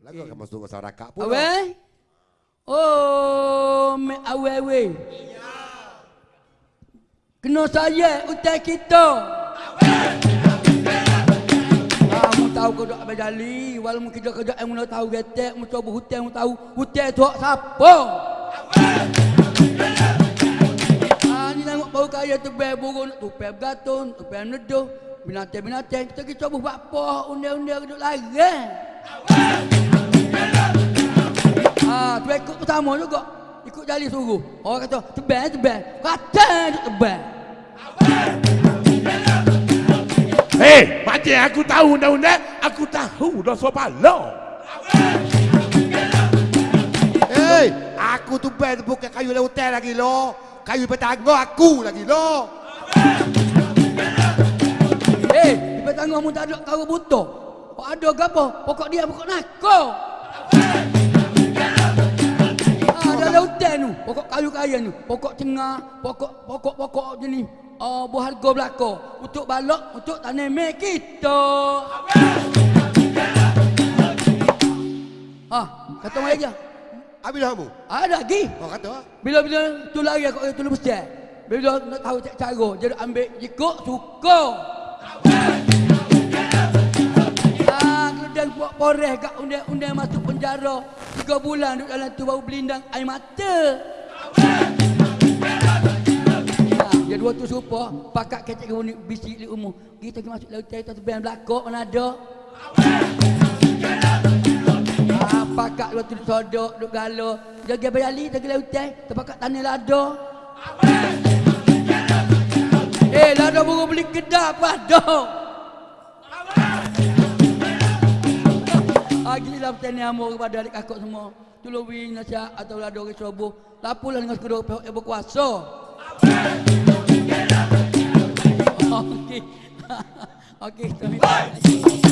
Lagu akan masuk masyarakat pun. Awe? Oh, awe awe. Kena saya utai kita. Kamu tahu kau dok berjali, walaupun kita kerja yang mula tahu getek, mu coba hutan mu tahu hutan tu hak siapa? Ah tengok bau kaya tu ber burung tu ber bergatun, tu ber neduh, binatang-binatang kita kita buat apa undang-undang duduk lagi. Ah, pertama juga. Ikut jali suruh. Orang kata, tebal, tebal. Kata tebal. Hei, macam aku tahu undang-undang, aku tahu dah sopalo. Hei, aku tu bel bukan kayu lautan lagi lo. Kayu petangga aku lagi lo. Eh, di petangga mu tak ada kau butuh. Kau ada apa? Pokok dia pokok nako. Ah, Pokok kayu kaya tu. Pokok tengah, pokok pokok pokok jenis Oh, buah harga belaka untuk balok untuk tanaman kita. Ah, kata mai aja. Habis dah kamu? Ada lagi. Kau kata? Bila-bila tu lari aku tu besar. Bila nak tahu cak cara, jadi ambil jikuk suka. Ah, kemudian buat poreh kat undang-undang masuk penjara. Tiga bulan duduk dalam tu bau belindang air mata. Dia dua tu serupa, pakat kecek ke unik bisik di umur. Kita pergi masuk laut kita tu band belakok mana ada. Ah, pakat dua tu sodok, duduk galo. Jaga bayali, jaga lautan, terpakat tanah lada. Eh, lada baru beli kedai apa ada. Ah, gila lah petani amor kepada adik kakak semua. Wing nasihat atau lada orang ceroboh. Lapulah dengan kedua pihak yang berkuasa. Okey. Okey, terima kasih.